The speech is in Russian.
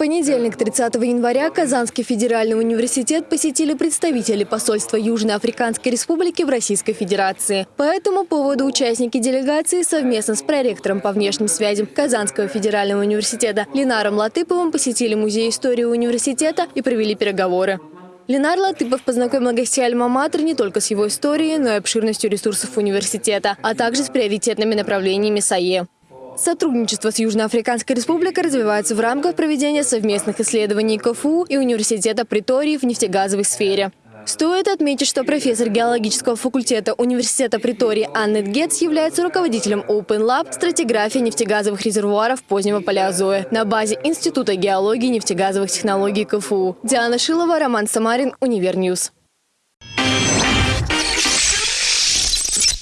понедельник, 30 января, Казанский федеральный университет посетили представители посольства Южноафриканской республики в Российской Федерации. По этому поводу участники делегации совместно с проректором по внешним связям Казанского федерального университета Ленаром Латыповым посетили Музей истории университета и провели переговоры. Ленар Латыпов познакомил гостей Альма-Матер не только с его историей, но и обширностью ресурсов университета, а также с приоритетными направлениями САЕ. Сотрудничество с Южноафриканской республикой развивается в рамках проведения совместных исследований КФУ и Университета Претории в нефтегазовой сфере. Стоит отметить, что профессор геологического факультета Университета Претории Аннет Гетц является руководителем Open Lab стратиграфии нефтегазовых резервуаров позднего палеозоя на базе Института геологии и нефтегазовых технологий КФУ. Диана Шилова, Роман Самарин, Univer News.